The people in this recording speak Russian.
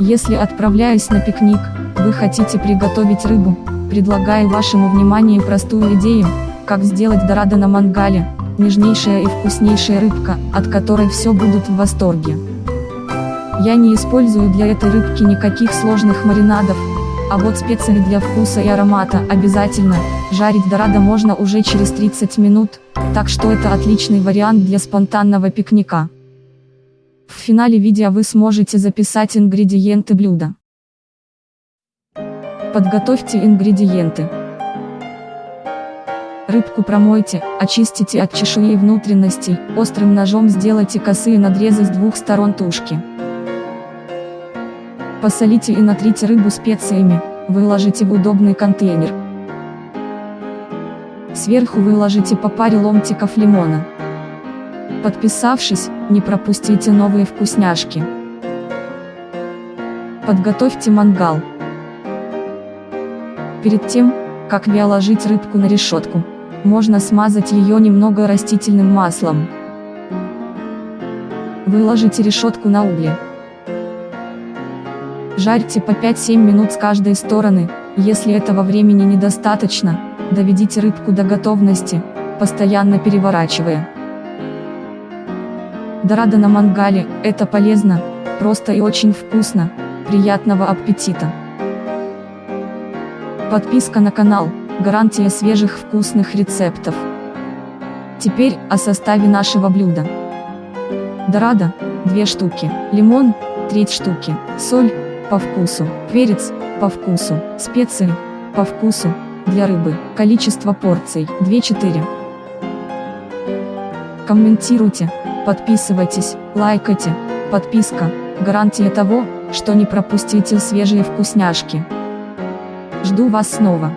Если отправляясь на пикник, вы хотите приготовить рыбу, предлагаю вашему вниманию простую идею, как сделать дорадо на мангале, нежнейшая и вкуснейшая рыбка, от которой все будут в восторге. Я не использую для этой рыбки никаких сложных маринадов, а вот специи для вкуса и аромата обязательно, жарить дорадо можно уже через 30 минут, так что это отличный вариант для спонтанного пикника. Финале видео вы сможете записать ингредиенты блюда. Подготовьте ингредиенты. Рыбку промойте, очистите от чешуи и внутренностей, острым ножом сделайте косые надрезы с двух сторон тушки. Посолите и натрите рыбу специями, выложите в удобный контейнер. Сверху выложите по паре ломтиков лимона. Подписавшись, не пропустите новые вкусняшки. Подготовьте мангал. Перед тем, как ложить рыбку на решетку, можно смазать ее немного растительным маслом. Выложите решетку на угли. Жарьте по 5-7 минут с каждой стороны, если этого времени недостаточно, доведите рыбку до готовности, постоянно переворачивая. Дорадо на мангале – это полезно, просто и очень вкусно, приятного аппетита! Подписка на канал – гарантия свежих вкусных рецептов. Теперь о составе нашего блюда. Дорадо – 2 штуки, лимон – треть штуки, соль – по вкусу, перец – по вкусу, специи – по вкусу, для рыбы, количество порций – 2-4. Комментируйте, Подписывайтесь, лайкайте, подписка – гарантия того, что не пропустите свежие вкусняшки. Жду вас снова.